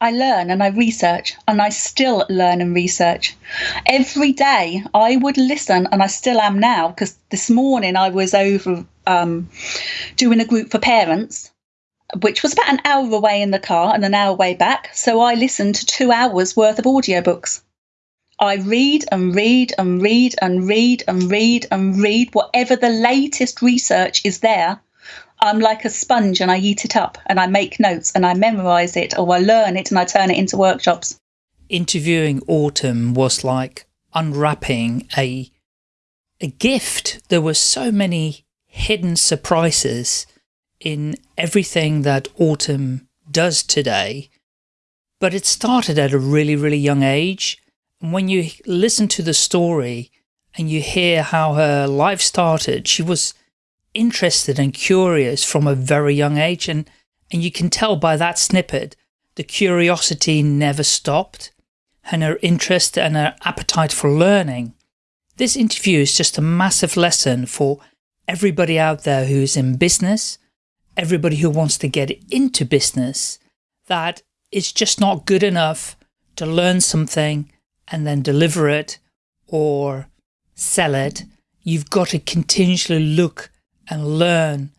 I learn and I research, and I still learn and research. Every day I would listen, and I still am now, because this morning I was over um, doing a group for parents, which was about an hour away in the car and an hour way back. So I listened to two hours worth of audiobooks. I read and read and read and read and read and read whatever the latest research is there. I'm like a sponge and I eat it up and I make notes and I memorize it or I learn it and I turn it into workshops. Interviewing Autumn was like unwrapping a a gift. There were so many hidden surprises in everything that Autumn does today. But it started at a really, really young age. And when you listen to the story and you hear how her life started, she was interested and curious from a very young age. And, and you can tell by that snippet, the curiosity never stopped and her interest and her appetite for learning. This interview is just a massive lesson for everybody out there who's in business, everybody who wants to get into business, that it's just not good enough to learn something and then deliver it or sell it. You've got to continuously look and learn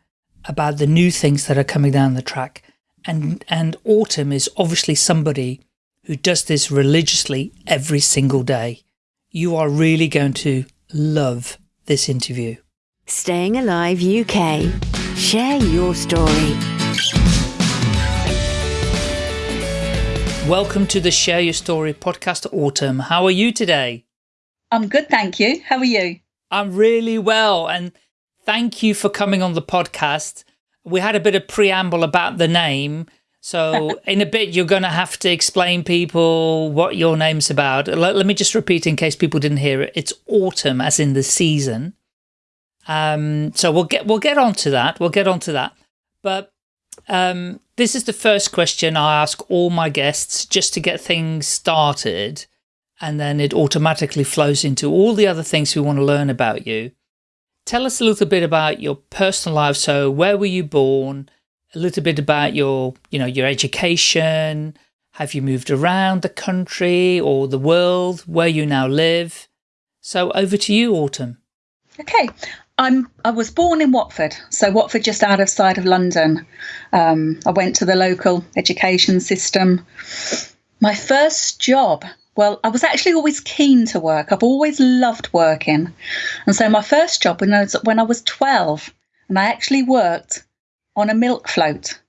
about the new things that are coming down the track. And, and Autumn is obviously somebody who does this religiously every single day. You are really going to love this interview. Staying Alive UK. Share your story. Welcome to the Share Your Story podcast, Autumn. How are you today? I'm good, thank you. How are you? I'm really well. And thank you for coming on the podcast. We had a bit of preamble about the name. So in a bit, you're going to have to explain people what your name's about. Let, let, me just repeat in case people didn't hear it. It's autumn, as in the season. Um, so we'll get we'll get onto that. We'll get onto that. But um, this is the first question I ask all my guests just to get things started, and then it automatically flows into all the other things we want to learn about you. Tell us a little bit about your personal life. So where were you born? A little bit about your, you know, your education. Have you moved around the country or the world where you now live? So over to you, Autumn. Okay. I'm I was born in Watford, so Watford just out of sight of London. Um, I went to the local education system. My first job well, I was actually always keen to work. I've always loved working. And so my first job when I was, when I was 12, and I actually worked on a milk float.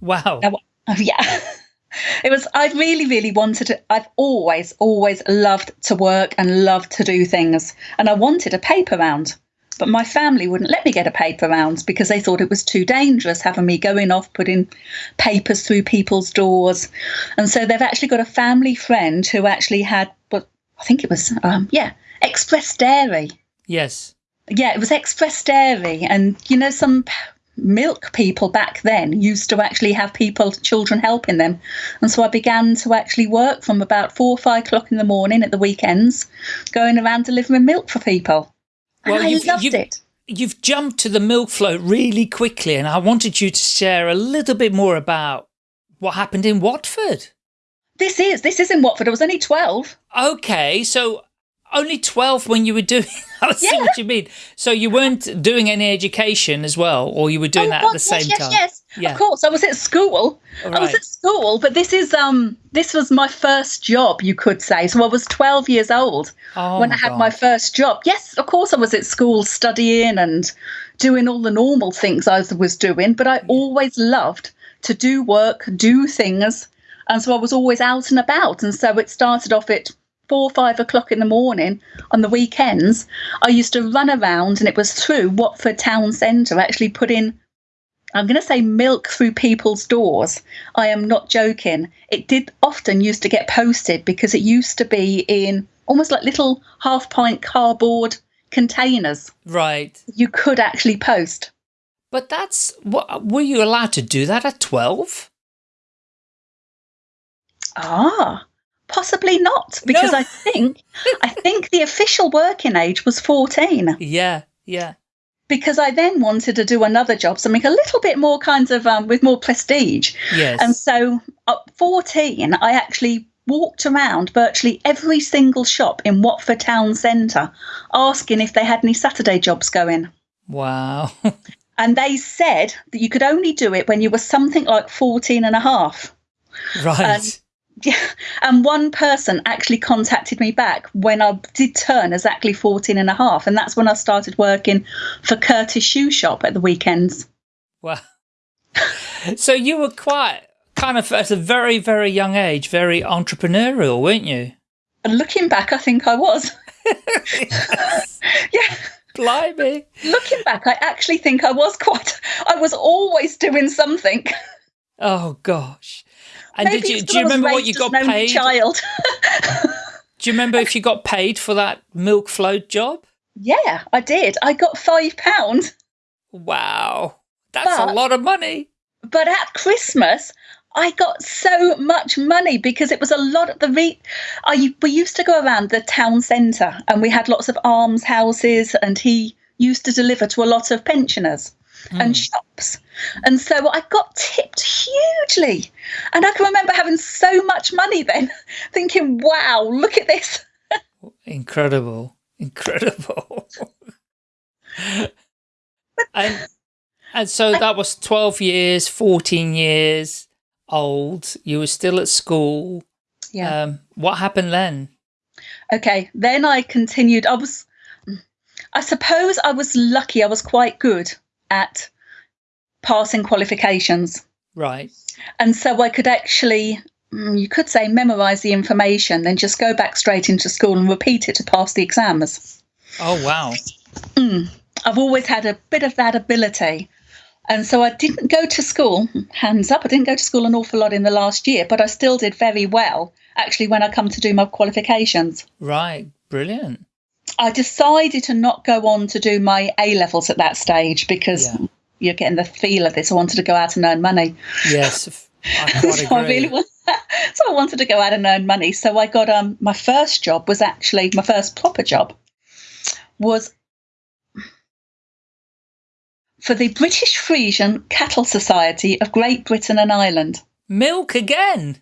Wow. Now, oh, yeah. it was, I really, really wanted to, I've always, always loved to work and loved to do things. And I wanted a paper round. But my family wouldn't let me get a paper round because they thought it was too dangerous having me going off putting papers through people's doors. And so they've actually got a family friend who actually had, but I think it was, um, yeah, Express Dairy. Yes. Yeah, it was Express Dairy. And, you know, some milk people back then used to actually have people, children helping them. And so I began to actually work from about four or five o'clock in the morning at the weekends, going around delivering milk for people. Well, I you've, loved you've, it. You've jumped to the milk float really quickly, and I wanted you to share a little bit more about what happened in Watford. This is this is in Watford. I was only twelve. Okay, so only 12 when you were doing I see yeah. what you mean. So you weren't doing any education as well, or you were doing oh, that God, at the same yes, time? Yes, yes, of course. I was at school. Right. I was at school, but this is um this was my first job, you could say. So I was 12 years old oh, when I had God. my first job. Yes, of course I was at school studying and doing all the normal things I was doing, but I always loved to do work, do things. And so I was always out and about. And so it started off at four or five o'clock in the morning on the weekends, I used to run around and it was through Watford Town Centre, actually putting, I'm going to say milk through people's doors. I am not joking. It did often used to get posted because it used to be in almost like little half pint cardboard containers. Right. You could actually post. But that's what were you allowed to do that at 12? Ah, Possibly not, because no. I think I think the official working age was fourteen. Yeah, yeah. because I then wanted to do another job, something a little bit more kinds of um, with more prestige. Yes. And so at 14, I actually walked around virtually every single shop in Watford town centre asking if they had any Saturday jobs going. Wow. and they said that you could only do it when you were something like 14 and a half. Right. Um, yeah. And one person actually contacted me back when I did turn exactly 14 and a half. And that's when I started working for Curtess Shoe Shop at the weekends. Wow. so you were quite kind of at a very, very young age, very entrepreneurial, weren't you? Looking back, I think I was. yeah. Blimey. Looking back, I actually think I was quite, I was always doing something. Oh, gosh. And Maybe did you, do you remember what you got paid? Child. do you remember if you got paid for that milk float job? Yeah, I did. I got five pounds. Wow. That's but, a lot of money. But at Christmas, I got so much money because it was a lot of the re- I we used to go around the town centre and we had lots of almshouses and he used to deliver to a lot of pensioners mm. and shops. And so I got tipped hugely. And I can remember having so much money then, thinking, wow, look at this. Incredible. Incredible. and and so that was 12 years, 14 years old. You were still at school. Yeah. Um, what happened then? Okay, then I continued. I was, I suppose I was lucky. I was quite good at passing qualifications. Right. And so I could actually, mm, you could say, memorize the information, then just go back straight into school and repeat it to pass the exams. Oh, wow. Mm. I've always had a bit of that ability. And so I didn't go to school, hands up, I didn't go to school an awful lot in the last year, but I still did very well actually when I come to do my qualifications. Right, brilliant. I decided to not go on to do my A levels at that stage because yeah. you're getting the feel of this. I wanted to go out and earn money. Yes, I so I really want, so I wanted to go out and earn money. So I got um my first job was actually my first proper job was for the British Friesian Cattle Society of Great Britain and Ireland. Milk again.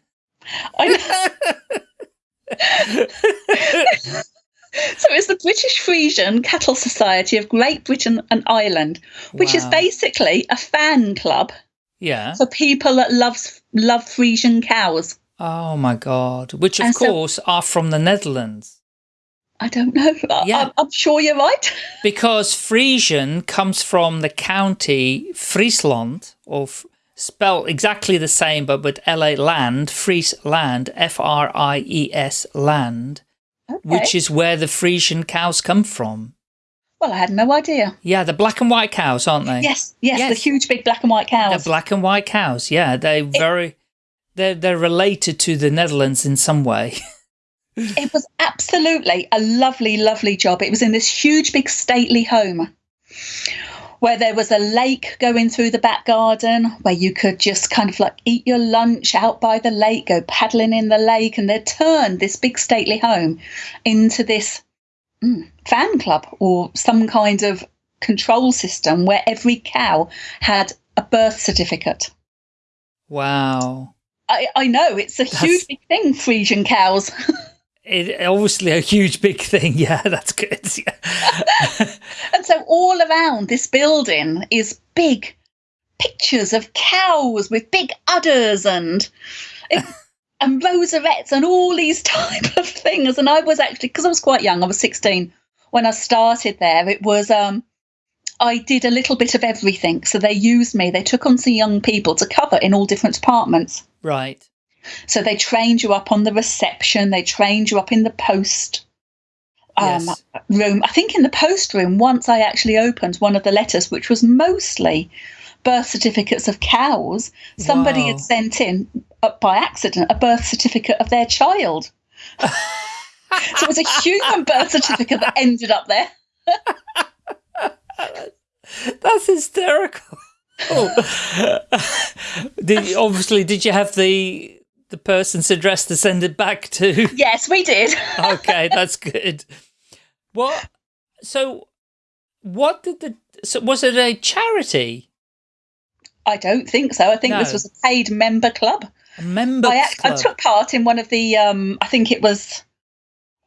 I so it's the British Friesian Cattle Society of Great Britain and Ireland, which wow. is basically a fan club. Yeah. For people that loves love Friesian cows. Oh my god! Which of and course so, are from the Netherlands. I don't know. Yeah. I, am sure you're right. because Frisian comes from the county Friesland, or spelled exactly the same, but with LA land, Friesland, F-R-I-E-S land, okay. which is where the Frisian cows come from. Well, I had no idea. Yeah, the black and white cows, aren't they? Yes, yes, yes. the huge big black and white cows. The black and white cows, yeah. They're very, they're, they're related to the Netherlands in some way. it was absolutely a lovely, lovely job. It was in this huge, big, stately home where there was a lake going through the back garden where you could just kind of like eat your lunch out by the lake, go paddling in the lake, and they turned this big, stately home into this mm, fan club or some kind of control system where every cow had a birth certificate. Wow. I, I know, it's a That's... huge big thing, Frisian cows. it, obviously a huge big thing. Yeah, that's good. Yeah. and so all around this building is big pictures of cows with big udders and and rosettes and all these type of things. And I was actually because I was quite young, I was 16 when I started there. It was um I did a little bit of everything. So they used me. They took on some young people to cover in all different departments. Right. So they trained you up on the reception, they trained you up in the post um, yes. room. I think in the post room, once I actually opened one of the letters, which was mostly birth certificates of cows, somebody wow. had sent in uh, by accident a birth certificate of their child. so it was a human birth certificate that ended up there. That's hysterical. Oh. did obviously did you have the the person's address to send it back to? Yes, we did. okay, that's good. What? So, what did the so was it a charity? I don't think so. I think no. this was a paid member club. A member I, club. I took part in one of the. Um, I think it was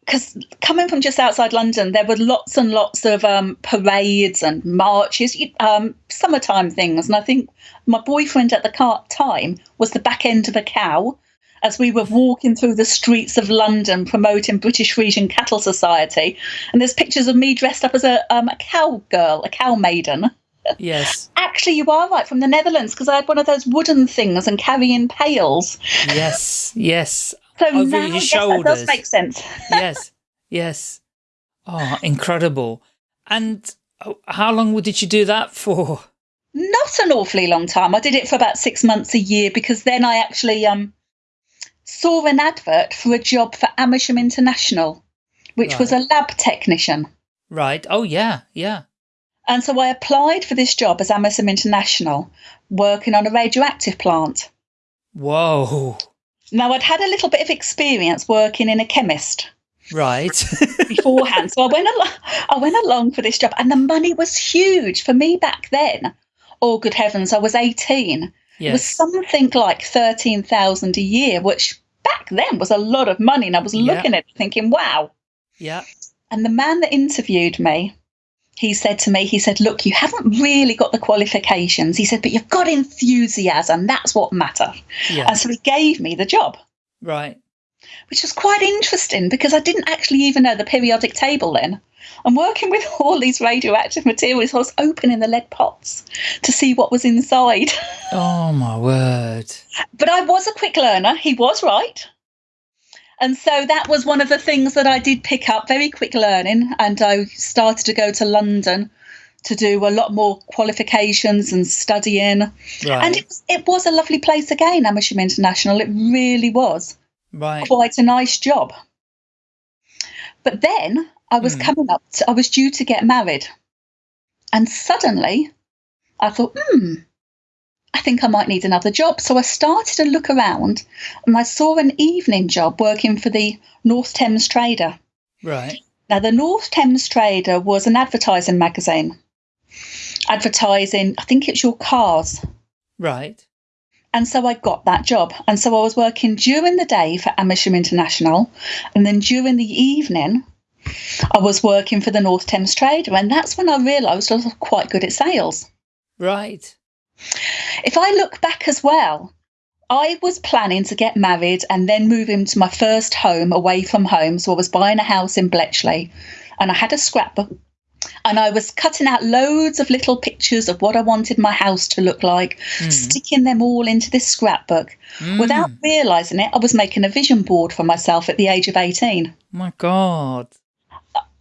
because coming from just outside London, there were lots and lots of um, parades and marches, um, summertime things. And I think my boyfriend at the time was the back end of a cow as we were walking through the streets of London promoting British Friesian Cattle Society. And there's pictures of me dressed up as a, um, a cow girl, a cow maiden. Yes. Actually, you are right from the Netherlands because I had one of those wooden things and carrying pails. Yes, yes. So Over now, your shoulders. Yes, that does make sense. yes, yes. Oh, incredible. And oh, how long did you do that for? Not an awfully long time. I did it for about six months a year because then I actually um, saw an advert for a job for Amersham International, which right. was a lab technician. Right. Oh, yeah, yeah. And so I applied for this job as Amersham International, working on a radioactive plant. Whoa. Now, I'd had a little bit of experience working in a chemist. Right. beforehand. So I went, along, I went along for this job, and the money was huge for me back then. Oh, good heavens, I was 18. Yes. It was something like 13,000 a year, which back then was a lot of money. And I was looking at it thinking, wow. Yeah. And the man that interviewed me, he said to me, he said, Look, you haven't really got the qualifications. He said, But you've got enthusiasm. That's what matters. Yeah. And so he gave me the job. Right. Which was quite interesting because I didn't actually even know the periodic table then. I'm working with all these radioactive materials. I was opening the lead pots to see what was inside. Oh, my word. But I was a quick learner. He was right. And so that was one of the things that I did pick up very quick learning. And I started to go to London to do a lot more qualifications and studying. Right. And it was, it was a lovely place again, Amersham International. It really was. Right. Quite a nice job. But then I was mm. coming up, to, I was due to get married. And suddenly I thought, hmm, I think I might need another job. So I started to look around and I saw an evening job working for the North Thames Trader. Right. Now, the North Thames Trader was an advertising magazine, advertising, I think it's your cars. Right. And so I got that job. And so I was working during the day for Amersham International. And then during the evening, I was working for the North Thames Trader. And that's when I realised I was quite good at sales. Right. If I look back as well, I was planning to get married and then move into my first home away from home. So I was buying a house in Bletchley and I had a scrapbook and I was cutting out loads of little pictures of what I wanted my house to look like, mm. sticking them all into this scrapbook. Mm. Without realizing it, I was making a vision board for myself at the age of 18. my God.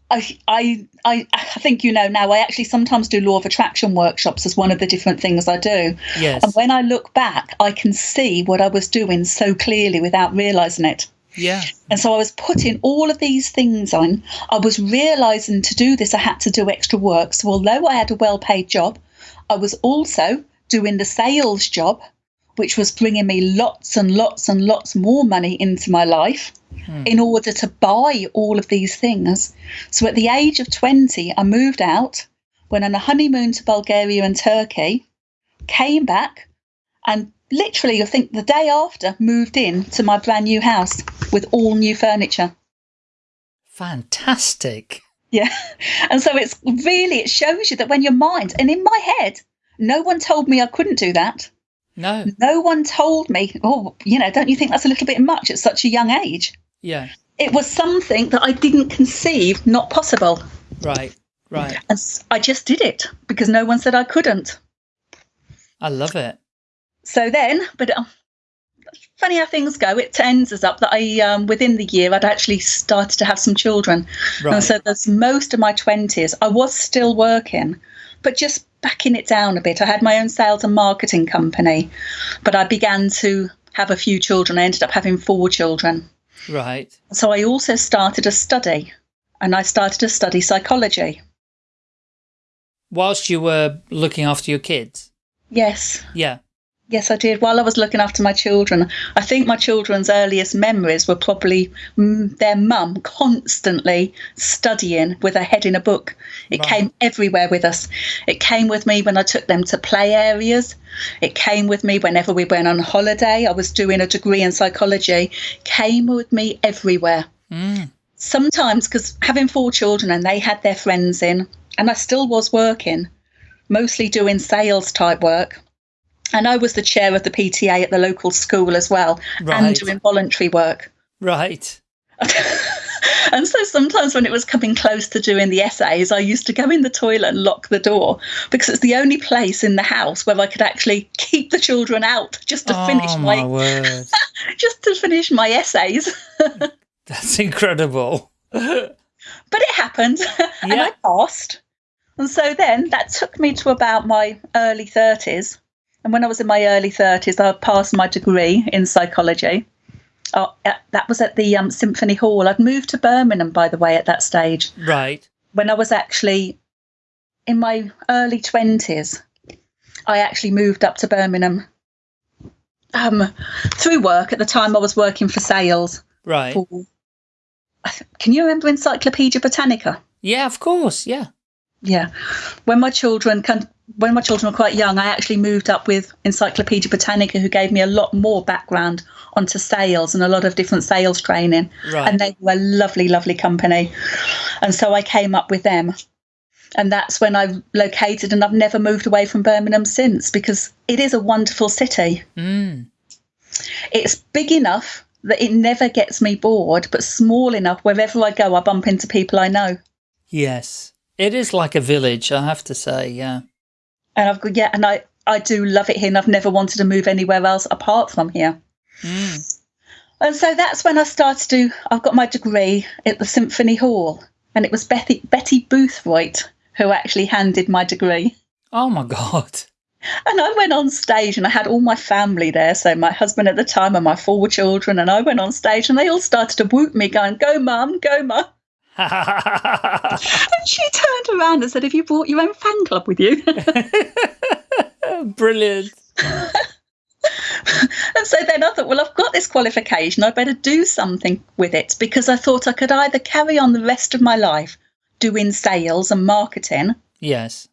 I, I, I, I think you know now. I actually sometimes do law of attraction workshops as one of the different things I do. Yes. And when I look back, I can see what I was doing so clearly without realizing it. Yeah. And so I was putting all of these things on. I was realizing to do this, I had to do extra work. So although I had a well-paid job, I was also doing the sales job, which was bringing me lots and lots and lots more money into my life hmm. in order to buy all of these things. So at the age of 20, I moved out, went on a honeymoon to Bulgaria and Turkey, came back, and literally, I think the day after, moved in to my brand new house with all new furniture. Fantastic. Yeah. And so it's really, it shows you that when your mind, and in my head, no one told me I couldn't do that. No. No one told me, oh, you know, don't you think that's a little bit much at such a young age? Yeah. It was something that I didn't conceive not possible. Right, right. And I just did it because no one said I couldn't. I love it. So then, but uh, funny how things go. It ends us up that I, um, within the year, I'd actually started to have some children. Right. And so there's most of my 20s, I was still working, but just backing it down a bit. I had my own sales and marketing company, but I began to have a few children. I ended up having four children. Right. So I also started a study, and I started to study psychology. Whilst you were looking after your kids? Yes. Yeah. Yes, I did. While I was looking after my children, I think my children's earliest memories were probably mm, their mum constantly studying with her head in a book. It right. came everywhere with us. It came with me when I took them to play areas. It came with me whenever we went on holiday. I was doing a degree in psychology. Came with me everywhere. Mm. Sometimes, because having four children and they had their friends in, and I still was working, mostly doing sales type work and I was the chair of the PTA at the local school as well, right. and doing voluntary work. Right. and so sometimes when it was coming close to doing the essays, I used to go in the toilet and lock the door because it's the only place in the house where I could actually keep the children out just to oh, finish my, my just to finish my essays. That's incredible. but it happened, and I passed. And so then that took me to about my early 30s. And when I was in my early 30s, I passed my degree in psychology. Oh, that was at the um, Symphony Hall. I'd moved to Birmingham, by the way, at that stage. Right. When I was actually in my early 20s, I actually moved up to Birmingham um, through work. At the time, I was working for sales. Right. For, can you remember Encyclopedia Britannica? Yeah, of course. Yeah. Yeah. When my children can, when my children were quite young, I actually moved up with Encyclopedia Britannica, who gave me a lot more background onto sales and a lot of different sales training. Right. And they were a lovely, lovely company. And so I came up with them. And that's when I located, and I've never moved away from Birmingham since because it is a wonderful city. Mm. It's big enough that it never gets me bored, but small enough wherever I go, I bump into people I know. Yes. It is like a village, I have to say, yeah. And I've got, yeah, and I, I do love it here, and I've never wanted to move anywhere else apart from here. Mm. And so that's when I started to, I've got my degree at the Symphony Hall, and it was Betty, Betty Boothroyd who actually handed my degree. Oh my God. And I went on stage and I had all my family there. So my husband at the time and my four children. And I went on stage and they all started to whoop me, going, Go, mum, go, mum and she turned around and said, Have you brought your own fan club with you? Brilliant. and so then I thought, well, I've got this qualification. I better do something with it because I thought I could either carry on the rest of my life doing sales and marketing. Yes.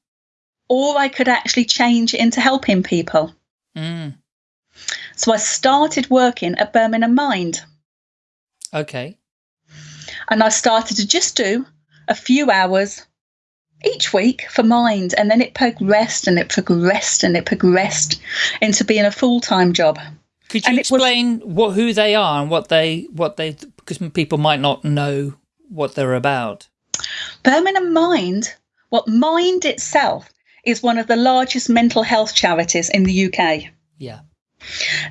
Or I could actually change it into helping people. Mm. So I started working at Birmingham Mind. Okay. And I started to just do a few hours each week for mind. And then it progressed and it progressed and it progressed into being a full time job. Could you and explain was, what who they are and what they what they because people might not know what they're about? Birmingham Mind, what well, Mind itself is one of the largest mental health charities in the UK. Yeah.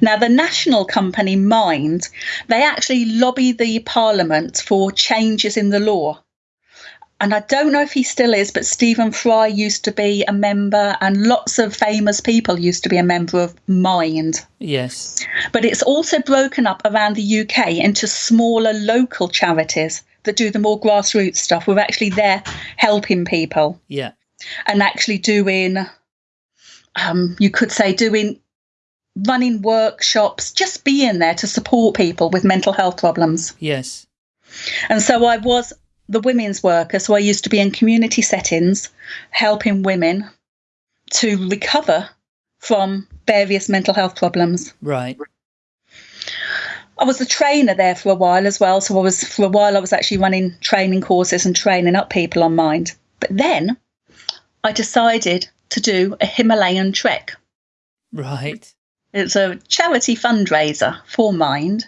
Now, the national company Mind, they actually lobby the parliament for changes in the law. And I don't know if he still is, but Stephen Fry used to be a member, and lots of famous people used to be a member of Mind. Yes. But it's also broken up around the UK into smaller local charities that do the more grassroots stuff. We're actually there helping people. Yeah. And actually doing, um, you could say, doing running workshops, just being there to support people with mental health problems. Yes. And so I was the women's worker. So I used to be in community settings helping women to recover from various mental health problems. Right. I was a trainer there for a while as well. So I was, for a while, I was actually running training courses and training up people on mind. But then I decided to do a Himalayan trek. Right. It's a charity fundraiser for Mind.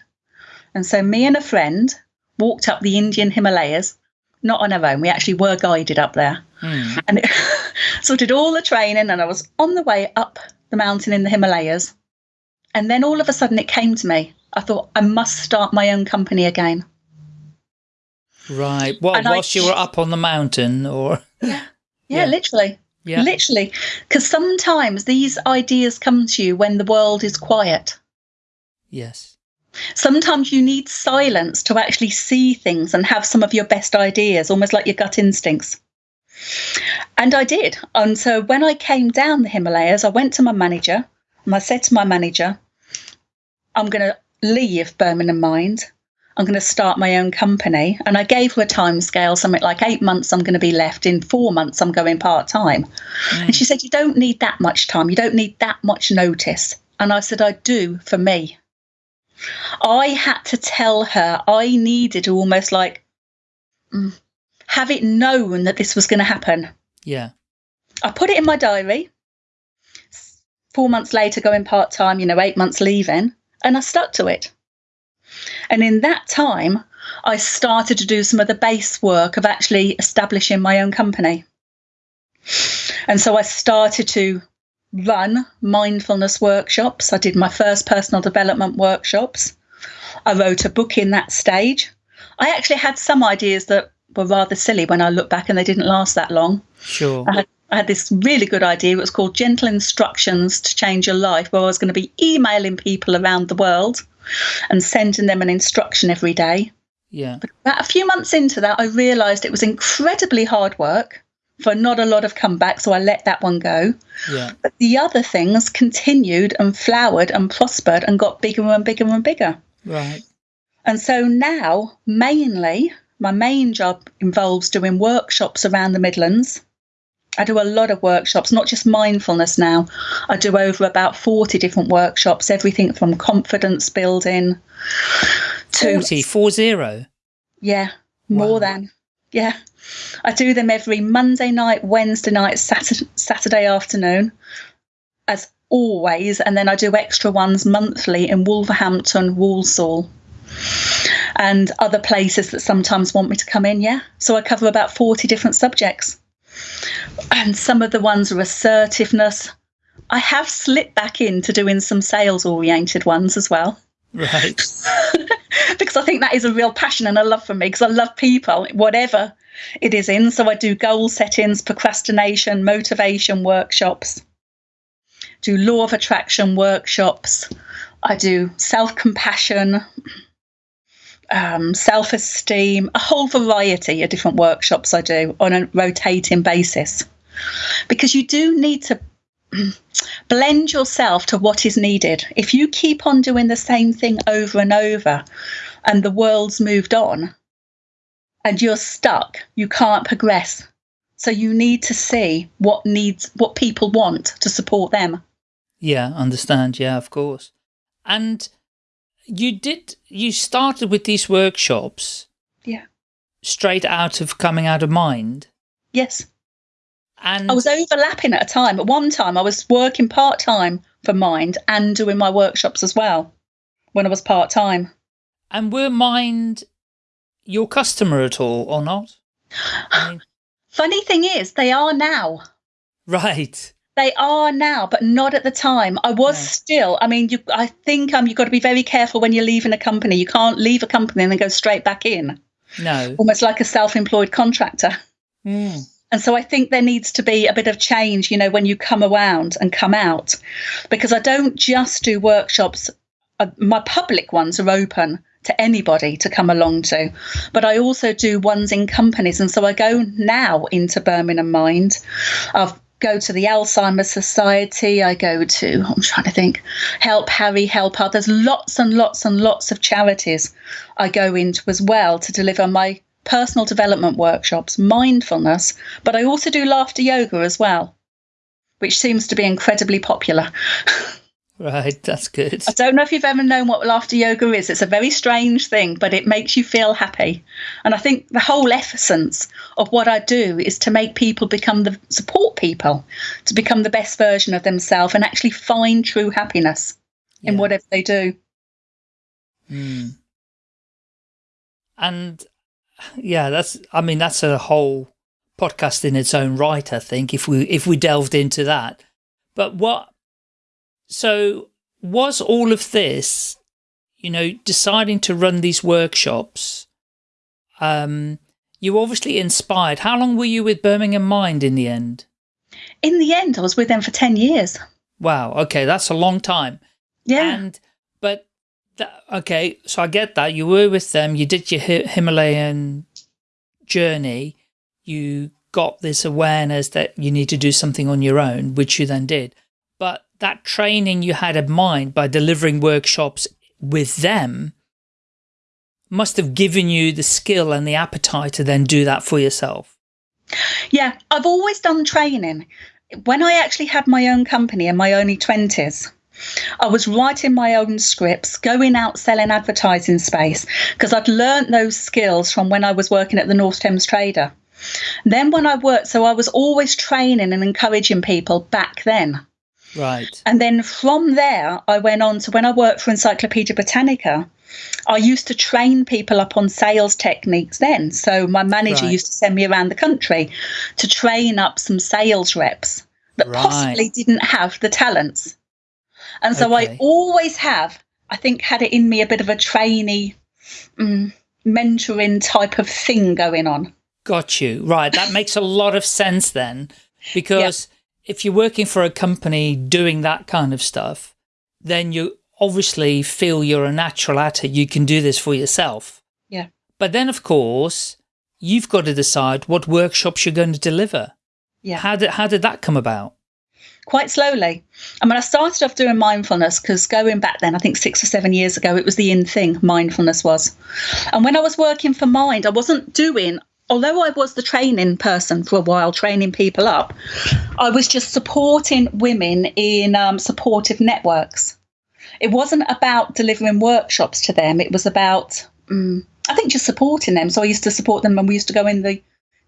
And so me and a friend walked up the Indian Himalayas, not on our own. We actually were guided up there. Mm. And it, so did all the training and I was on the way up the mountain in the Himalayas. And then all of a sudden it came to me. I thought I must start my own company again. Right. Well, and whilst I, you were up on the mountain or yeah, yeah, yeah. literally. Yeah. Literally. Because sometimes these ideas come to you when the world is quiet. Yes. Sometimes you need silence to actually see things and have some of your best ideas, almost like your gut instincts. And I did. And so when I came down the Himalayas, I went to my manager And I said to my manager, I'm going to leave Birmingham Mind. I'm going to start my own company. And I gave her a time scale, something like eight months I'm going to be left. In four months, I'm going part time. Mm. And she said, You don't need that much time. You don't need that much notice. And I said, I do for me. I had to tell her I needed to almost like mm, have it known that this was going to happen. Yeah. I put it in my diary. Four months later, going part time, you know, eight months leaving, and I stuck to it. And in that time, I started to do some of the base work of actually establishing my own company. And so I started to run mindfulness workshops. I did my first personal development workshops. I wrote a book in that stage. I actually had some ideas that were rather silly when I look back and they didn't last that long. Sure. I had, I had this really good idea. It was called Gentle Instructions to Change Your Life, where I was going to be emailing people around the world and sending them an instruction every day. Yeah. But about a few months into that, I realised it was incredibly hard work for not a lot of comeback, so I let that one go. Yeah. But the other things continued and flowered and prospered and got bigger and bigger and bigger. Right. And so now, mainly, my main job involves doing workshops around the Midlands. I do a lot of workshops, not just mindfulness now. I do over about 40 different workshops, everything from confidence building to 40, four zero. Yeah, more wow. than. Yeah. I do them every Monday night, Wednesday night, Saturday, Saturday afternoon, as always. And then I do extra ones monthly in Wolverhampton, Walsall, and other places that sometimes want me to come in. Yeah. So I cover about 40 different subjects. And some of the ones are assertiveness. I have slipped back into doing some sales oriented ones as well. Right. because I think that is a real passion and a love for me because I love people, whatever it is in. So I do goal settings, procrastination, motivation workshops, do law of attraction workshops, I do self compassion, um, self esteem, a whole variety of different workshops I do on a rotating basis. Because you do need to blend yourself to what is needed. If you keep on doing the same thing over and over and the world's moved on and you're stuck, you can't progress. So you need to see what needs what people want to support them. Yeah, understand. Yeah, of course. And you did you started with these workshops. Yeah. Straight out of coming out of mind. Yes. And I was overlapping at a time. At one time, I was working part time for Mind and doing my workshops as well when I was part time. And were Mind your customer at all or not? I mean... Funny thing is, they are now. Right. They are now, but not at the time. I was yeah. still. I mean, you, I think um, you've got to be very careful when you're leaving a company. You can't leave a company and then go straight back in. No. Almost like a self-employed contractor. Mm. And so I think there needs to be a bit of change, you know, when you come around and come out, because I don't just do workshops. Uh, my public ones are open to anybody to come along to, but I also do ones in companies. And so I go now into Birmingham Mind. I've go to the Alzheimer's Society. I go to, I'm trying to think, Help Harry, Help Others. Lots and lots and lots of charities I go into as well to deliver my personal development workshops, mindfulness, but I also do laughter yoga as well, which seems to be incredibly popular. Right, that's good. I don't know if you've ever known what laughter yoga is. It's a very strange thing, but it makes you feel happy. And I think the whole essence of what I do is to make people become the support people, to become the best version of themselves and actually find true happiness yeah. in whatever they do. Mm. And yeah, that's, I mean, that's a whole podcast in its own right, I think, if we, if we delved into that. But what, so was all of this, you know, deciding to run these workshops, um, you obviously inspired. How long were you with Birmingham Mind in the end? In the end, I was with them for 10 years. Wow. Okay. That's a long time. Yeah. And, but okay, so I get that. You were with them, you did your Himalayan journey, you got this awareness that you need to do something on your own, which you then did. But that training you had in mind by delivering workshops with them must have given you the skill and the appetite to then do that for yourself. Yeah, I've always done training. When I actually had my own company in my early 20s, I was writing my own scripts, going out selling advertising space, because I'd learnt those skills from when I was working at the North Thames Trader. Then when I worked, so I was always training and encouraging people back then. Right. And then from there, I went on to when I worked for Encyclopedia Britannica, I used to train people up on sales techniques then. So my manager right. used to send me around the country to train up some sales reps that right. possibly didn't have the talents. And so okay. I always have, I think, had it in me a bit of a trainee, um, mentoring type of thing going on. Got you. Right. That makes a lot of sense then, because yeah. if you're working for a company doing that kind of stuff, then you obviously feel you're a natural at it. You can do this for yourself. Yeah. But then, of course, you've got to decide what workshops you're going to deliver. Yeah. How did, how did that come about? Quite slowly. I mean, I started off doing mindfulness because going back then, I think six or seven years ago, it was the in thing, mindfulness was. And when I was working for Mind, I wasn't doing although I was the training person for a while, training people up, I was just supporting women in um, supportive networks. It wasn't about delivering workshops to them, it was about, um, I think, just supporting them. So I used to support them and we used to go in the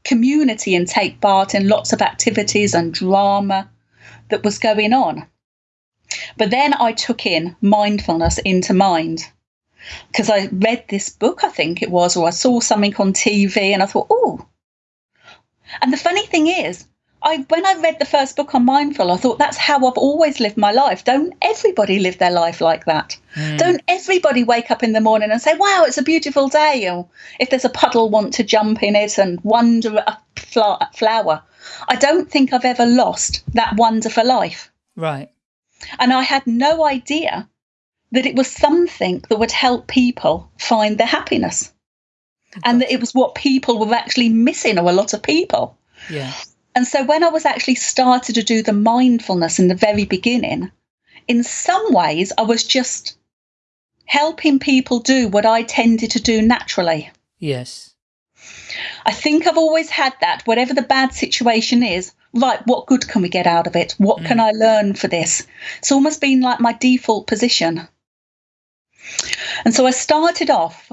community and take part in lots of activities and drama that was going on. But then I took in mindfulness into mind because I read this book, I think it was, or I saw something on TV and I thought, oh. And the funny thing is, I when I read the first book on mindful, I thought that's how I've always lived my life. Don't everybody live their life like that? Mm. Don't everybody wake up in the morning and say, "Wow, it's a beautiful day," or if there's a puddle, want to jump in it and wonder at a flower. I don't think I've ever lost that wonder for life. Right. And I had no idea that it was something that would help people find their happiness and that it was what people were actually missing or a lot of people yeah and so when i was actually started to do the mindfulness in the very beginning in some ways i was just helping people do what i tended to do naturally. Yes. I think i've always had that whatever the bad situation is right what good can we get out of it? What mm. can i learn for this? It's almost been like my default position. And so I started off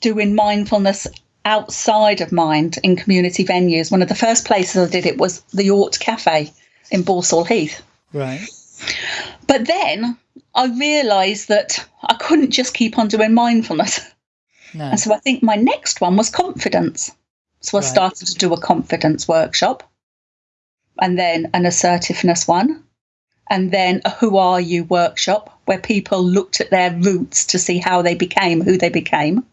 doing mindfulness outside of mind in community venues. One of the first places I did it was the York Cafe in Balsall Heath. Right. But then I realised that I couldn't just keep on doing mindfulness. No. And so I think my next one was confidence. So I right. started to do a confidence workshop and then an assertiveness one and then a Who Are You workshop where people looked at their roots to see how they became who they became.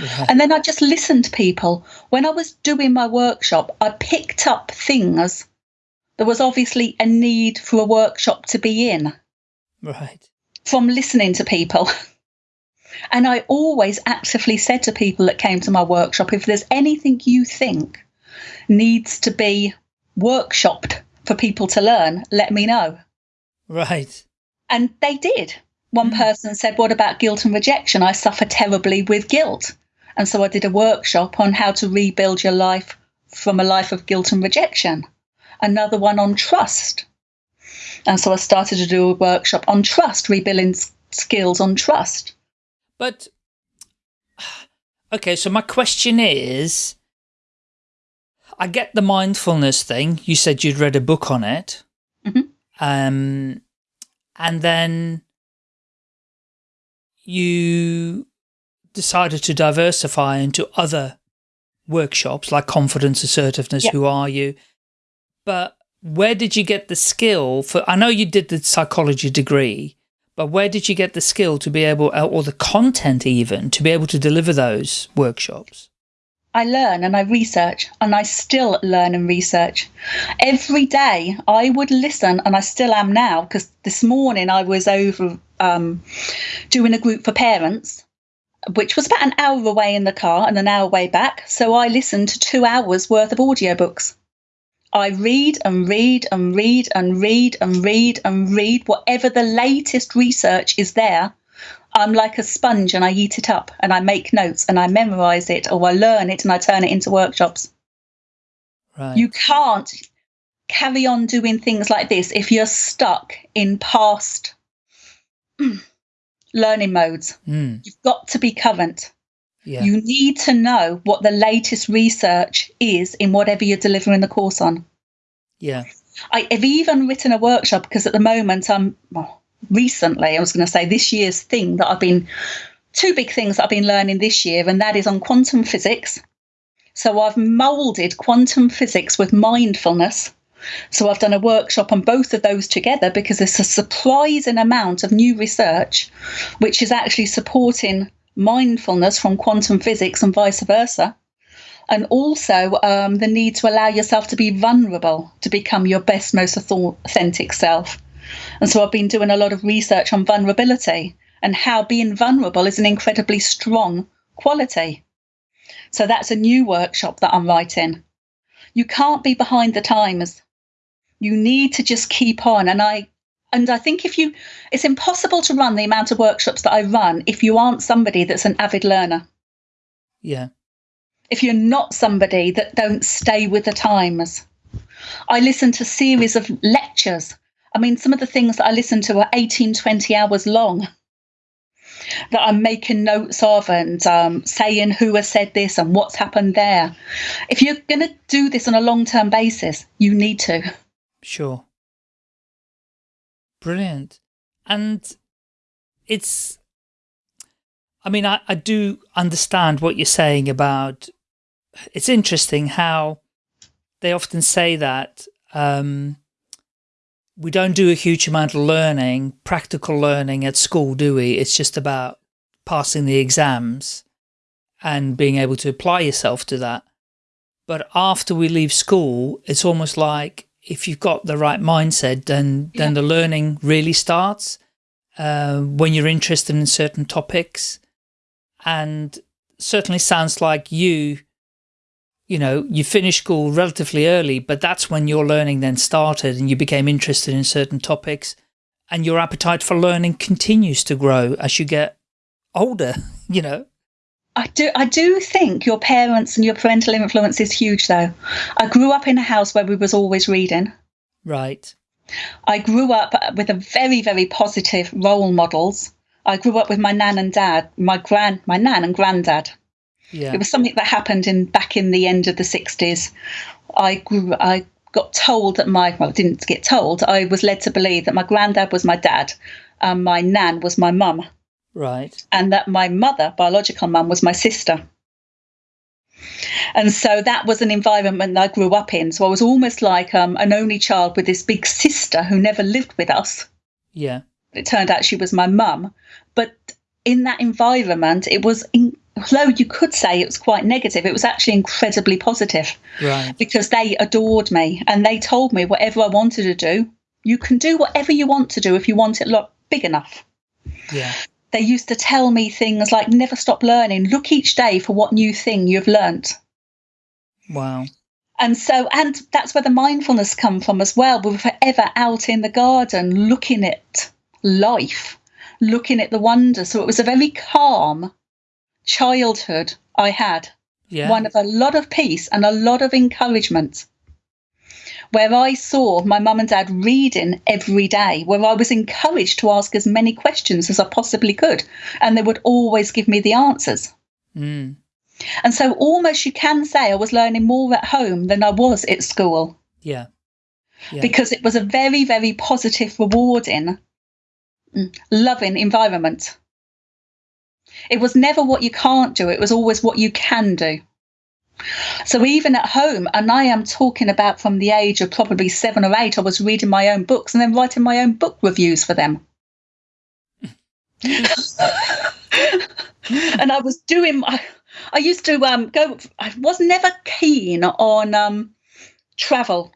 Yeah. And then I just listened to people. When I was doing my workshop, I picked up things. There was obviously a need for a workshop to be in. Right. From listening to people. And I always actively said to people that came to my workshop if there's anything you think needs to be workshopped for people to learn, let me know. Right. And they did. One mm. person said, What about guilt and rejection? I suffer terribly with guilt. And so I did a workshop on how to rebuild your life from a life of guilt and rejection. Another one on trust. And so I started to do a workshop on trust, rebuilding skills on trust. But, okay, so my question is I get the mindfulness thing. You said you'd read a book on it. Mm -hmm. Um, and then you decided to diversify into other workshops like confidence, assertiveness, yep. who are you? But where did you get the skill for, I know you did the psychology degree, but where did you get the skill to be able, or the content even, to be able to deliver those workshops? I learn and I research and I still learn and research. Every day I would listen and I still am now because this morning I was over um, doing a group for parents, which was about an hour away in the car and an hour way back. So I listened to two hours worth of audiobooks. I read and read and read and read and read and read whatever the latest research is there. I'm like a sponge and I eat it up and I make notes and I memorize it or I learn it and I turn it into workshops. Right. You can't carry on doing things like this if you're stuck in past learning modes. Mm. You've got to be current. Yeah. You need to know what the latest research is in whatever you're delivering the course on. Yeah. I have even written a workshop because at the moment I'm well, recently, I was going to say this year's thing that I've been two big things that I've been learning this year, and that is on quantum physics. So I've molded quantum physics with mindfulness. So I've done a workshop on both of those together because there's a surprising amount of new research which is actually supporting mindfulness from quantum physics and vice versa. And also um, the need to allow yourself to be vulnerable to become your best, most authentic self. And so I've been doing a lot of research on vulnerability and how being vulnerable is an incredibly strong quality. So that's a new workshop that I'm writing. You can't be behind the times. You need to just keep on. And I and I think if you, it's impossible to run the amount of workshops that I run if you aren't somebody that's an avid learner. Yeah. If you're not somebody that don't stay with the times. I listen to series of lectures. I mean, some of the things that I listen to are 18, 20 hours long that I'm making notes of and um, saying who has said this and what's happened there. If you're going to do this on a long term basis, you need to. Sure. Brilliant. And it's, I mean, I, I do understand what you're saying about, it's interesting how they often say that um, we don't do a huge amount of learning, practical learning at school, do we? It's just about passing the exams and being able to apply yourself to that. But after we leave school, it's almost like if you've got the right mindset, then then yeah. the learning really starts uh, when you're interested in certain topics. And certainly sounds like you, you know, you finished school relatively early, but that's when your learning then started and you became interested in certain topics and your appetite for learning continues to grow as you get older, you know. I do I do think your parents and your parental influence is huge though. I grew up in a house where we was always reading. Right. I grew up with a very very positive role models. I grew up with my nan and dad, my grand my nan and granddad. Yeah. It was something that happened in back in the end of the 60s. I grew I got told that my well didn't get told. I was led to believe that my granddad was my dad and my nan was my mum. Right. And that my mother, biological mum, was my sister. And so that was an environment I grew up in. So I was almost like um, an only child with this big sister who never lived with us. Yeah. It turned out she was my mum. But in that environment, it was, in, although you could say it was quite negative, it was actually incredibly positive. Right. Because they adored me and they told me whatever I wanted to do, you can do whatever you want to do if you want it look big enough. Yeah they used to tell me things like never stop learning look each day for what new thing you've learnt wow and so and that's where the mindfulness come from as well we were forever out in the garden looking at life looking at the wonder so it was a very calm childhood i had yeah. one of a lot of peace and a lot of encouragement where I saw my mum and dad reading every day, where I was encouraged to ask as many questions as I possibly could, and they would always give me the answers. Mm. And so, almost you can say I was learning more at home than I was at school. Yeah. yeah. Because it was a very, very positive, rewarding, mm, loving environment. It was never what you can't do, it was always what you can do. So even at home, and I am talking about from the age of probably seven or eight, I was reading my own books and then writing my own book reviews for them. and I was doing, I, I used to um, go, I was never keen on um, travel.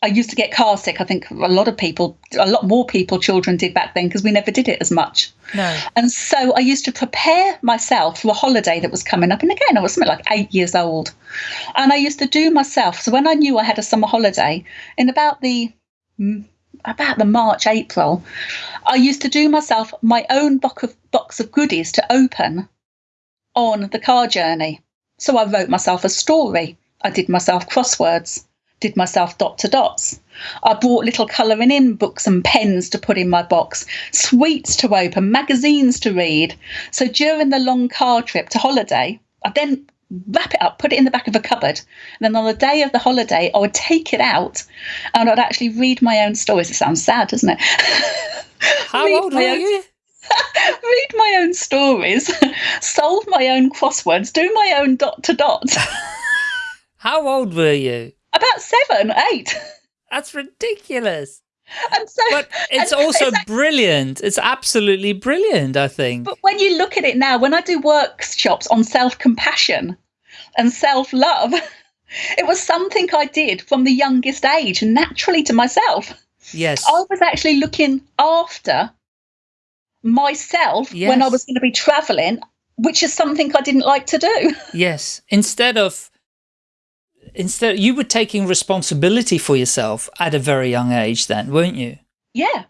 I used to get car sick. I think a lot of people, a lot more people, children did back then because we never did it as much. No. And so I used to prepare myself for a holiday that was coming up. And again, I was something like eight years old. And I used to do myself. So when I knew I had a summer holiday, in about the mm, about the March, April, I used to do myself my own box of, box of goodies to open on the car journey. So I wrote myself a story. I did myself crosswords did myself dot to dots. I bought little colouring in books and pens to put in my box, sweets to open, magazines to read. So during the long car trip to holiday, I'd then wrap it up, put it in the back of a cupboard. And then on the day of the holiday, I would take it out and I'd actually read my own stories. It sounds sad, doesn't it? How old were you? read my own stories, solve my own crosswords, do my own dot to dot. How old were you? About seven, eight. That's ridiculous. And so, but it's also it's like, brilliant. It's absolutely brilliant, I think. But when you look at it now, when I do workshops on self compassion and self love, it was something I did from the youngest age, naturally to myself. Yes. I was actually looking after myself yes. when I was going to be traveling, which is something I didn't like to do. Yes. Instead of instead you were taking responsibility for yourself at a very young age then, weren't you? Yeah.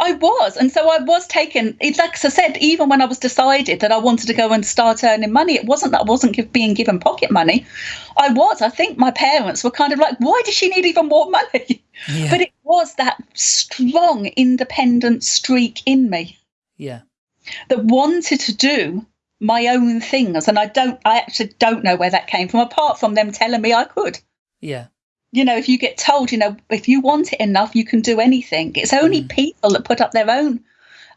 I was. And so I was taken, it's like I said, even when I was decided that I wanted to go and start earning money, it wasn't that I wasn't being given pocket money. I was. I think my parents were kind of like, why does she need even more money? Yeah. But it was that strong independent streak in me. Yeah. That wanted to do my own things and i don't i actually don't know where that came from apart from them telling me i could. Yeah. You know if you get told you know if you want it enough you can do anything. It's only mm. people that put up their own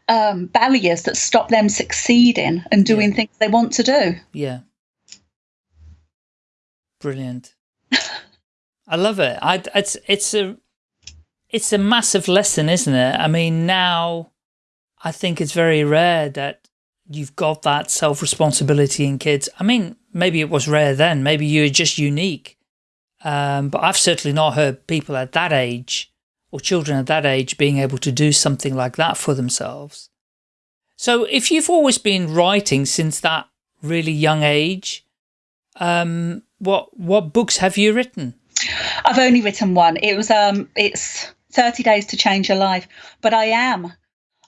um, barriers that stop them succeeding and doing yeah. things they want to do. Yeah. Brilliant. I love it. I, it's it's a it's a massive lesson isn't it? I mean now i think it's very rare that you've got that self-responsibility in kids. I mean, maybe it was rare then, maybe you're just unique. Um, but I've certainly not heard people at that age or children at that age being able to do something like that for themselves. So if you've always been writing since that really young age, um, what, what books have you written? I've only written one. It was, um, it's 30 Days to Change Your Life, but I am.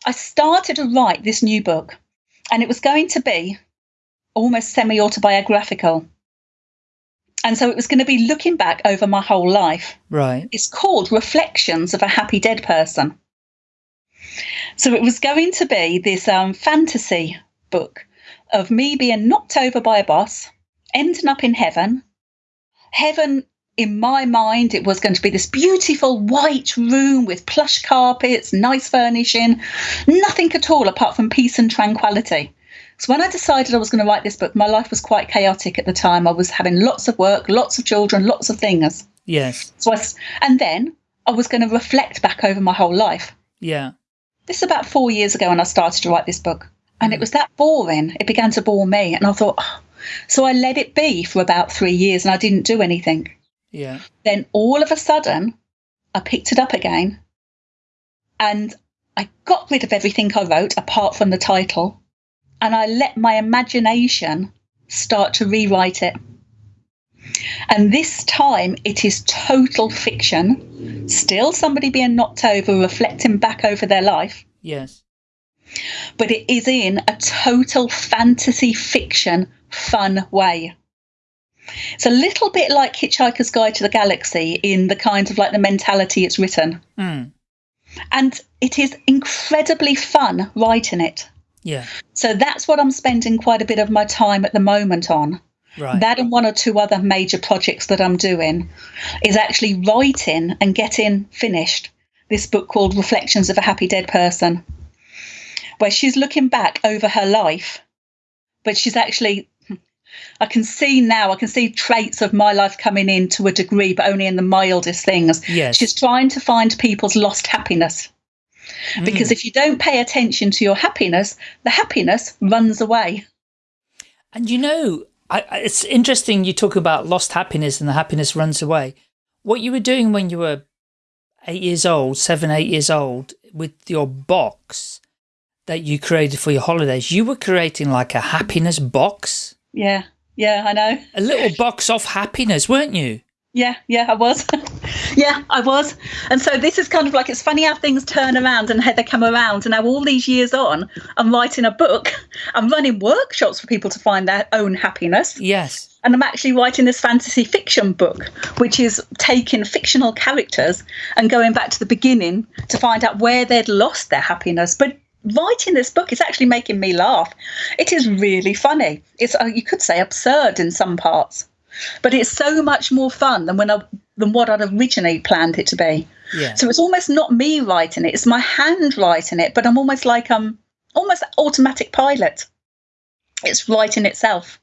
I started to write this new book and it was going to be almost semi autobiographical. And so it was going to be looking back over my whole life. Right. It's called Reflections of a Happy Dead Person. So it was going to be this um, fantasy book of me being knocked over by a boss, ending up in heaven. Heaven, in my mind, it was going to be this beautiful white room with plush carpets, nice furnishing, nothing at all apart from peace and tranquility. So when I decided I was going to write this book, my life was quite chaotic at the time. I was having lots of work, lots of children, lots of things. Yes. So I, and then I was going to reflect back over my whole life. Yeah. This is about four years ago when I started to write this book. And mm. it was that boring. It began to bore me. And I thought, oh. so I let it be for about three years and I didn't do anything. Yeah. Then all of a sudden, I picked it up again and I got rid of everything I wrote apart from the title and I let my imagination start to rewrite it. And this time it is total fiction, still somebody being knocked over, reflecting back over their life. Yes. But it is in a total fantasy fiction, fun way. It's a little bit like Hitchhiker's Guide to the Galaxy in the kind of like the mentality it's written. Mm. And it is incredibly fun writing it. Yeah. So that's what I'm spending quite a bit of my time at the moment on. Right. That and one or two other major projects that I'm doing is actually writing and getting finished this book called Reflections of a Happy Dead Person, where she's looking back over her life, but she's actually, I can see now, I can see traits of my life coming in to a degree, but only in the mildest things. Yes. She's trying to find people's lost happiness. Because mm. if you don't pay attention to your happiness, the happiness runs away. And you know, I, it's interesting you talk about lost happiness and the happiness runs away. what you were doing when you were eight years old, seven, eight years old, with your box that you created for your holidays, you were creating like a happiness box. Yeah, yeah, I know. A little box of happiness, weren't you? Yeah, yeah, I was. yeah, I was. And so this is kind of like it's funny how things turn around and how they come around. And now all these years on, I'm writing a book. I'm running workshops for people to find their own happiness. Yes. And I'm actually writing this fantasy fiction book, which is taking fictional characters and going back to the beginning to find out where they'd lost their happiness. But writing this book is actually making me laugh. It is really funny. It's uh, you could say absurd in some parts but it's so much more fun than when I than what I'd originally planned it to be. Yeah. So it's almost not me writing it; it's my hand writing it. But I'm almost like I'm almost automatic pilot. It's writing itself,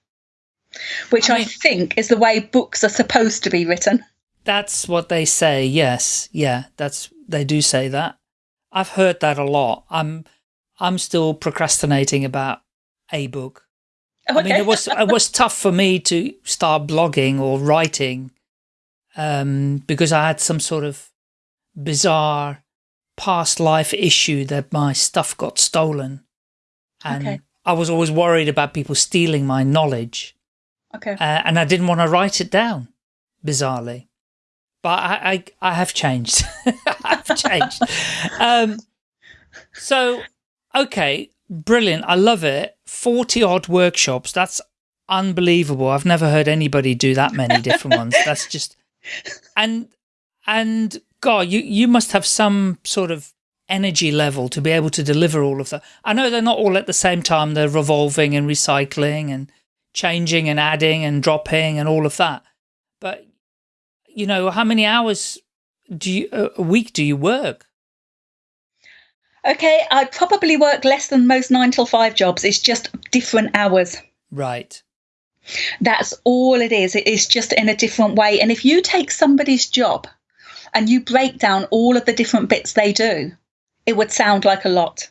which I, mean, I think is the way books are supposed to be written. That's what they say. Yes, yeah, that's they do say that. I've heard that a lot. I'm I'm still procrastinating about a book. Okay. I mean, it was it was tough for me to start blogging or writing um, because I had some sort of bizarre past life issue that my stuff got stolen, and okay. I was always worried about people stealing my knowledge. Okay. Uh, and I didn't want to write it down, bizarrely. But I, I, I have changed. I've changed. um, so, okay, brilliant. I love it. 40 odd workshops. That's unbelievable. I've never heard anybody do that many different ones. That's just, and, and God, you, you must have some sort of energy level to be able to deliver all of that. I know they're not all at the same time. They're revolving and recycling and changing and adding and dropping and all of that. But, you know, how many hours do you, a week do you work? Okay, I probably work less than most nine till five jobs. It's just different hours. Right. That's all it is. It is just in a different way. And if you take somebody's job and you break down all of the different bits they do, it would sound like a lot.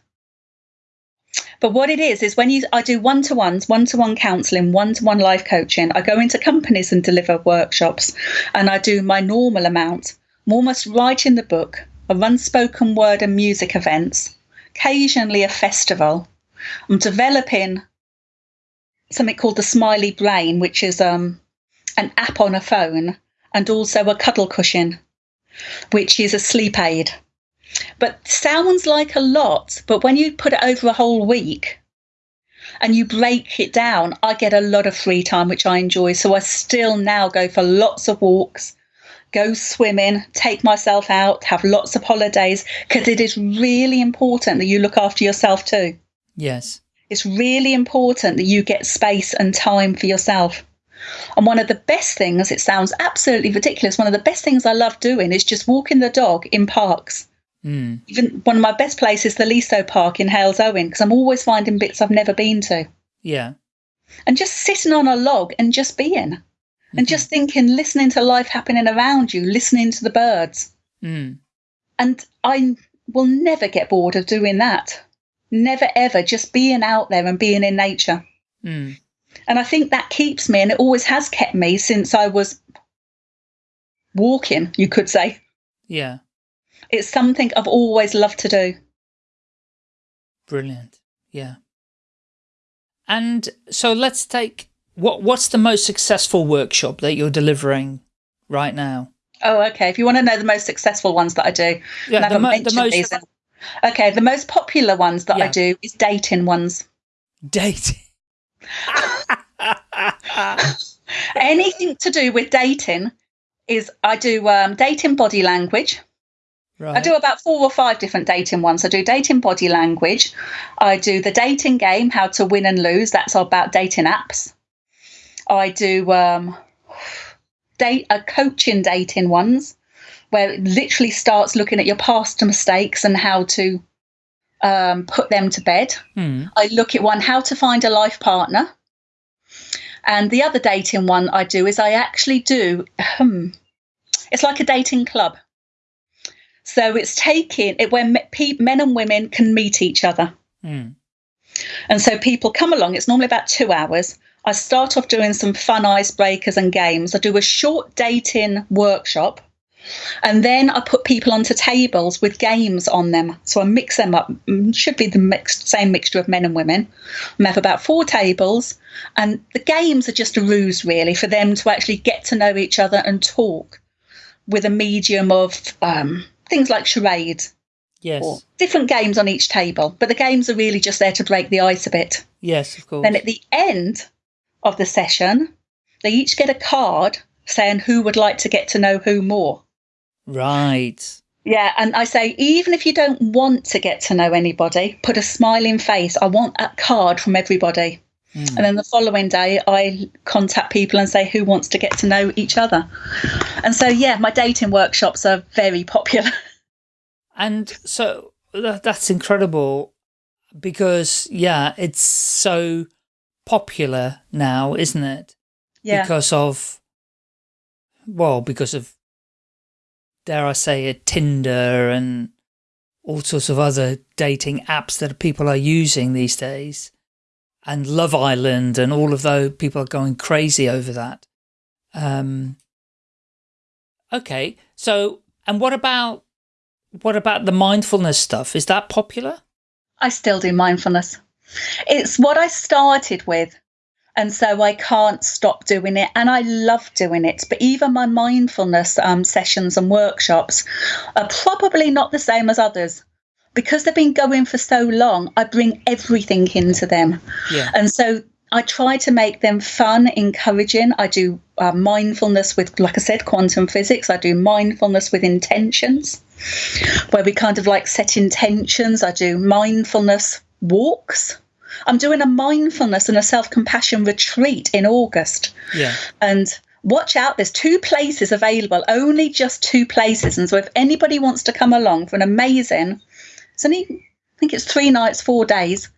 But what it is is when you I do one to ones, one to one counselling, one to one life coaching. I go into companies and deliver workshops, and I do my normal amount. I'm almost writing the book. I unspoken word and music events, occasionally a festival. I'm developing something called the Smiley Brain, which is um, an app on a phone, and also a cuddle cushion, which is a sleep aid. But sounds like a lot, but when you put it over a whole week and you break it down, I get a lot of free time, which I enjoy. So I still now go for lots of walks, go swimming, take myself out, have lots of holidays, because it is really important that you look after yourself too. Yes. It's really important that you get space and time for yourself. And one of the best things, it sounds absolutely ridiculous, one of the best things I love doing is just walking the dog in parks. Mm. Even one of my best places, the Leasowes Park in Halesowen, because I'm always finding bits I've never been to. Yeah. And just sitting on a log and just being and just thinking, listening to life happening around you, listening to the birds. Mm. And I will never get bored of doing that. Never ever, just being out there and being in nature. Mm. And I think that keeps me, and it always has kept me since I was walking, you could say. Yeah. It's something I've always loved to do. Brilliant. Yeah. And so let's take what What's the most successful workshop that you're delivering right now? Oh, okay. If you want to know the most successful ones that I do, yeah, the, mo the, most. These. Okay, the most popular ones that yeah. I do is dating ones. Dating. Anything to do with dating is I do um, dating body language. Right. I do about four or five different dating ones. I do dating body language. I do the dating game, how to win and lose. That's about dating apps. I do um, date a coaching dating ones where it literally starts looking at your past mistakes and how to um, put them to bed. Hmm. I look at one how to find a life partner. And the other dating one I do is I actually do, um, it's like a dating club. So it's taking it where men and women can meet each other. Hmm. And so people come along, it's normally about two hours. I start off doing some fun icebreakers and games. I do a short dating workshop And then I put people onto tables with games on them. So I mix them up. Mm, should be the mixed, same mixture of men and women. I have about four tables, and the games are just a ruse, really, for them to actually get to know each other and talk with a medium of um, things like charades. Yes. different games on each table, but the games are really just there to break the ice a bit. Yes, of course. Then at the end of the session, they each get a card saying who would like to get to know who more. Right. Yeah, and I say, even if you don't want to get to know anybody, put a smiling face. I want that card from everybody. Mm. And then the following day, I contact people and say who wants to get to know each other. And so, yeah, my dating workshops are very popular. And so that's incredible because, yeah, it's so popular now, isn't it? Yeah. Because of, well, because of, dare I say it, Tinder and all sorts of other dating apps that people are using these days and Love Island and all of those people are going crazy over that. Um, okay. So, and what about what about the mindfulness stuff? Is that popular? I still do mindfulness. It's what I started with. And so I can't stop doing it. And I love doing it. But even my mindfulness um, sessions and workshops are probably not the same as others. Because they've been going for so long, I bring everything into them. Yeah. And so I try to make them fun, encouraging. I do uh, mindfulness with, like I said, quantum physics. I do mindfulness with intentions, where we kind of like set intentions. I do mindfulness walks. I'm doing a mindfulness and a self compassion retreat in August. Yeah. And watch out, there's two places available, only just two places. And so if anybody wants to come along for an amazing, it's only, I think it's three nights, four days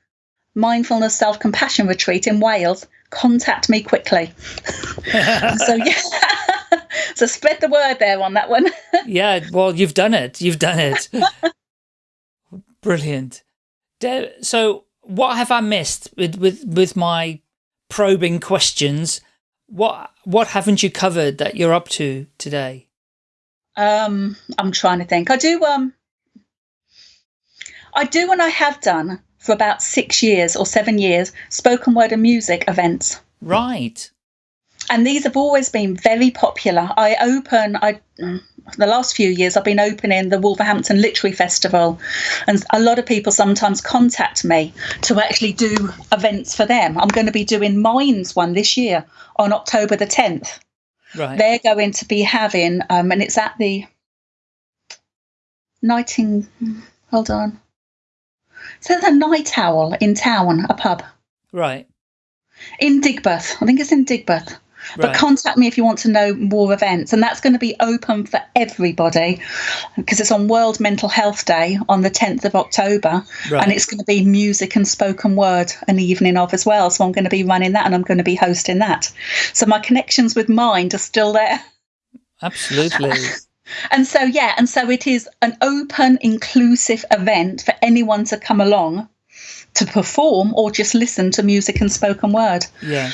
mindfulness self compassion retreat in Wales, contact me quickly. so, yeah. so spread the word there on that one. yeah, well, you've done it. You've done it. Brilliant. So, what have I missed with, with, with my probing questions? What what haven't you covered that you're up to today? Um, I'm trying to think. I do um I do and I have done for about six years or seven years spoken word and music events. Right. And these have always been very popular. I open, I the last few years I've been opening the Wolverhampton Literary Festival, and a lot of people sometimes contact me to actually do events for them. I'm going to be doing Minds one this year on October the 10th. Right. They're going to be having, um, and it's at the Nighting. Hold on. So the Night Owl in town, a pub. Right. In Digbeth. I think it's in Digbeth. Right. But contact me if you want to know more events. And that's going to be open for everybody because it's on World Mental Health Day on the 10th of October. Right. And it's going to be music and spoken word an evening of as well. So I'm going to be running that and I'm going to be hosting that. So my connections with mind are still there. Absolutely. And so, yeah, and so it is an open, inclusive event for anyone to come along to perform or just listen to music and spoken word. Yeah.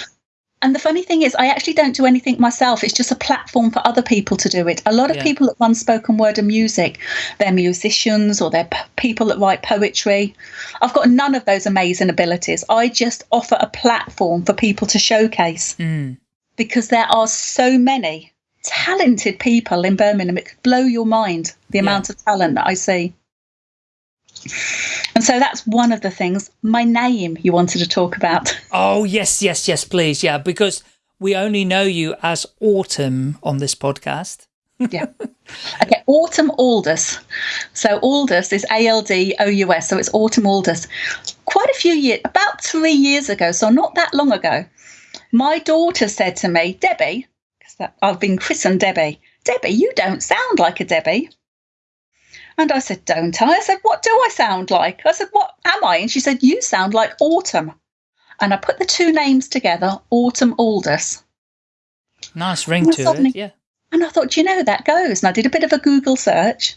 And the funny thing is, I actually don't do anything myself. It's just a platform for other people to do it. A lot of yeah. people that run spoken word and music, they're musicians or they're p- people that write poetry. I've got none of those amazing abilities. I just offer a platform for people to showcase mm. because there are so many talented people in Birmingham. It could blow your mind the yeah. amount of talent that I see. And so that's one of the things. My name you wanted to talk about. Oh, yes, yes, yes, please. Yeah, because we only know you as Autumn on this podcast. yeah. Okay, Autumn Aldous. So Aldous is A-L-D-O-U-S, so it's Autumn Aldous. Quite a few years, about three years ago, so not that long ago, my daughter said to me, Debbie, because I've been christened Debbie. Debbie, you don't sound like a Debbie. And I said, Don't I? I said, What do I sound like? I said, What am I? And she said, You sound like Autumn. And I put the two names together, Autumn Aldous. Nice ring to suddenly, it, yeah. And I thought, you know, that goes. And I did a bit of a Google search.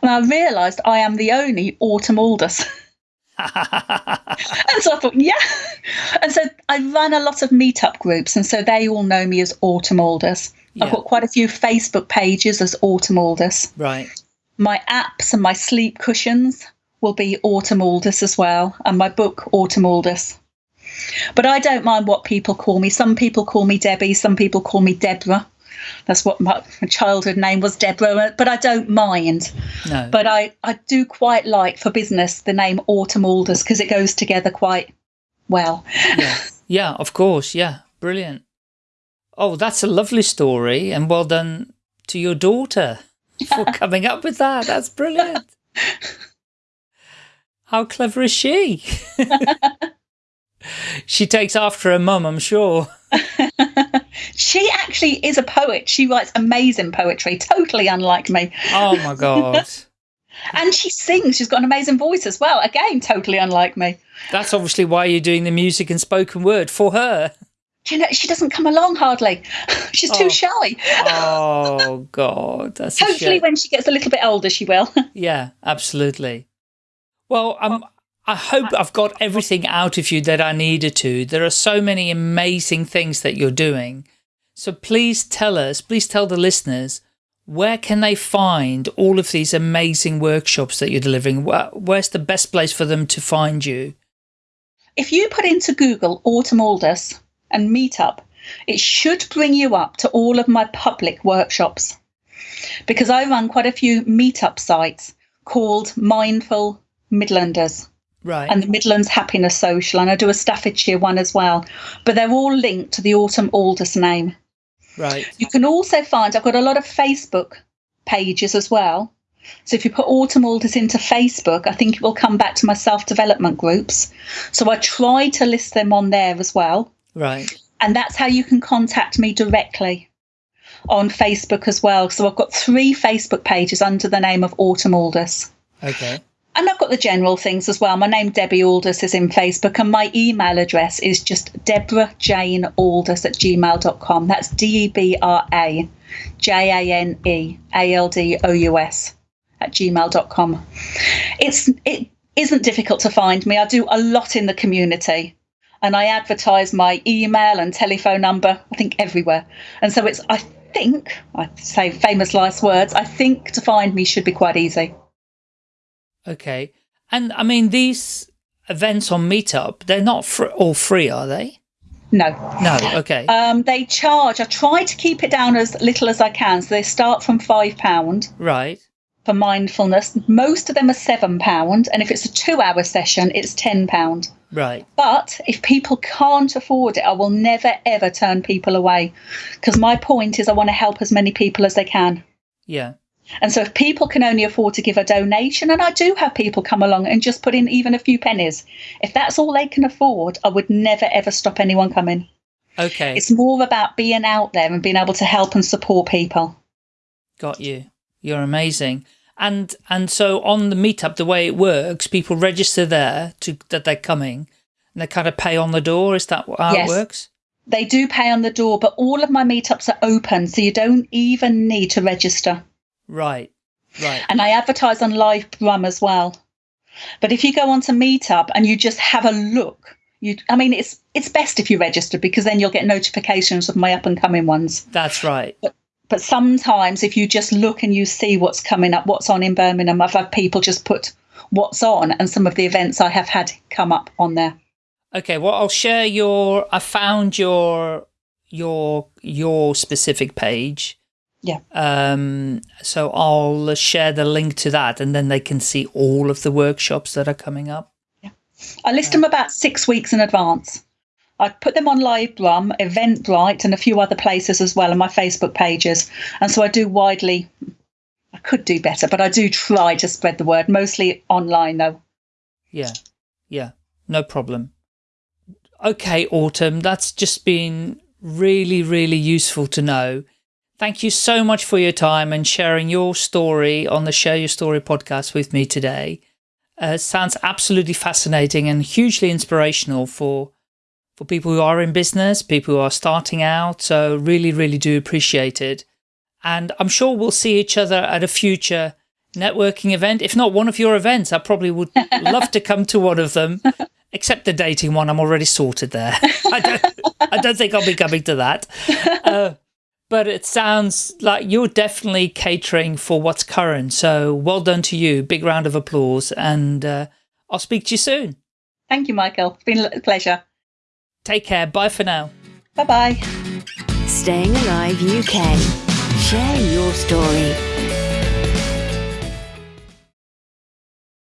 And I realised I am the only Autumn Aldous. and so I thought, yeah. And so I run a lot of meetup groups, and so they all know me as Autumn Aldous. Yeah. I've got quite a few Facebook pages as Autumn Aldous. Right. My apps and my sleep cushions will be Autumn Aldous as well, and my book Autumn Aldous. But I don't mind what people call me. Some people call me Debbie, some people call me Deborah. That's what my, childhood name was, Deborah, but I don't mind. No. But I, I do quite like for business the name Autumn Aldous because it goes together quite well. Yeah. yeah, of course. Yeah, brilliant. Oh, that's a lovely story and well done to your daughter for coming up with that. That's brilliant. How clever is she? she takes after her mum, I'm sure. she actually is a poet. She writes amazing poetry, totally unlike me. Oh my God. and she sings. She's got an amazing voice as well. Again, totally unlike me. That's obviously why you're doing the music and spoken word for her. You know, she doesn't come along hardly. She's too oh. shy. oh God, that's hopefully when she gets a little bit older, she will. yeah, absolutely. Well, I'm I hope I've got everything out of you that I needed to. There are so many amazing things that you're doing. So please tell us, please tell the listeners, where can they find all of these amazing workshops that you're delivering? Where's the best place for them to find you? If you put into Google Autumn Aldous and Meetup, it should bring you up to all of my public workshops because I run quite a few meetup sites called Mindful Midlanders. Right. And the Midlands Happiness Social, and I do a Staffordshire one as well. But they're all linked to the Autumn Aldous name. Right. You can also find I've got a lot of Facebook pages as well. So if you put Autumn Aldous into Facebook, I think it will come back to my self development groups. So I try to list them on there as well. Right. And that's how you can contact me directly on Facebook as well. So I've got three Facebook pages under the name of Autumn Aldous. Okay and I've got the general things as well. My name Debbie Aldous is in Facebook, and my email address is just Deborah Jane Aldous at gmail.com. That's D E B R A J A N E A L D O U S at gmail.com. It's it isn't difficult to find me. I do a lot in the community and I advertise my email and telephone number, I think everywhere. And so it's I think I say famous last words, I think to find me should be quite easy. Okay. And I mean, these events on Meetup, they're not fr all free, are they? No. No, okay. Um, they charge, I try to keep it down as little as I can. So they start from £5. Right. For mindfulness. Most of them are £7. And if it's a two hour session, it's £10. Right. But if people can't afford it, I will never, ever turn people away. Because my point is I want to help as many people as they can. Yeah. And so if people can only afford to give a donation, and I do have people come along and just put in even a few pennies, if that's all they can afford, I would never ever stop anyone coming. Okay. It's more about being out there and being able to help and support people. Got you. You're amazing. And and so on the meetup, the way it works, people register there to that they're coming and they kind of pay on the door. Is that how yes. it works? They do pay on the door, but all of my meetups are open, so you don't even need to register. Right, right. And I advertise on Live Brum as well. But if you go onto Meetup and you just have a look, you I mean it's it's best if you register because then you'll get notifications of my up and coming ones. That's right. But, but sometimes if you just look and you see what's coming up, what's on in Birmingham, I've had people just put what's on and some of the events I have had come up on there. Okay, well I'll share your I found your your your specific page yeah. Um, so I'll share the link to that and then they can see all of the workshops that are coming up. Yeah. I list them about six weeks in advance. I put them on Live Brum, Eventbrite, and a few other places as well on my Facebook pages. And so I do widely, I could do better, but I do try to spread the word, mostly online though. Yeah, yeah, no problem. Okay, Autumn, that's just been really, really useful to know. Thank you so much for your time and sharing your story on the Share Your Story podcast with me today. Uh, sounds absolutely fascinating and hugely inspirational for for people who are in business, people who are starting out. So really, really do appreciate it. And I'm sure we'll see each other at a future networking event. If not one of your events, I probably would love to come to one of them, except the dating one. I'm already sorted there. I don't, I don't think I'll be coming to that. Uh, but it sounds like you're definitely catering for what's current. So well done to you. Big round of applause. And uh, I'll speak to you soon. Thank you, Michael. It's been a pleasure. Take care. Bye for now. Bye bye. Staying Alive UK. Share your story.